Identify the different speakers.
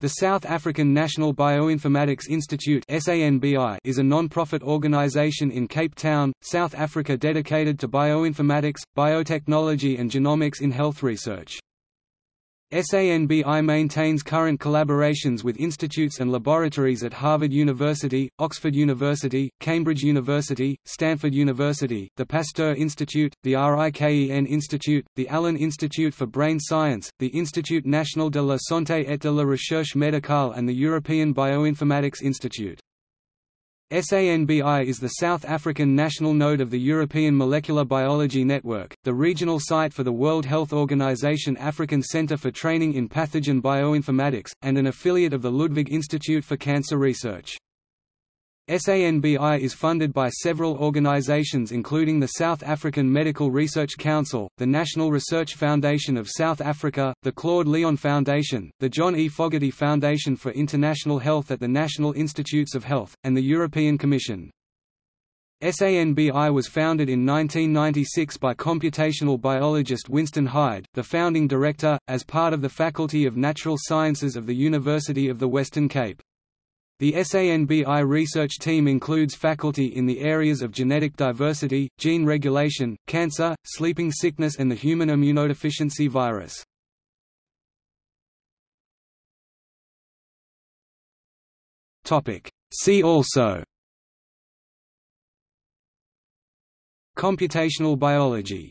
Speaker 1: The South African National Bioinformatics Institute is a non-profit organisation in Cape Town, South Africa dedicated to bioinformatics, biotechnology and genomics in health research. SANBI maintains current collaborations with institutes and laboratories at Harvard University, Oxford University, Cambridge University, Stanford University, the Pasteur Institute, the RIKEN Institute, the Allen Institute for Brain Science, the Institut National de la Santé et de la Recherche Médicale and the European Bioinformatics Institute. SANBI is the South African national node of the European Molecular Biology Network, the regional site for the World Health Organization African Center for Training in Pathogen Bioinformatics, and an affiliate of the Ludwig Institute for Cancer Research. SANBI is funded by several organizations including the South African Medical Research Council, the National Research Foundation of South Africa, the Claude Leon Foundation, the John E. Fogarty Foundation for International Health at the National Institutes of Health, and the European Commission. SANBI was founded in 1996 by computational biologist Winston Hide, the founding director, as part of the Faculty of Natural Sciences of the University of the Western Cape. The SANBI research team includes faculty in the areas of genetic diversity, gene regulation, cancer, sleeping sickness and the human immunodeficiency virus. See also. Computational biology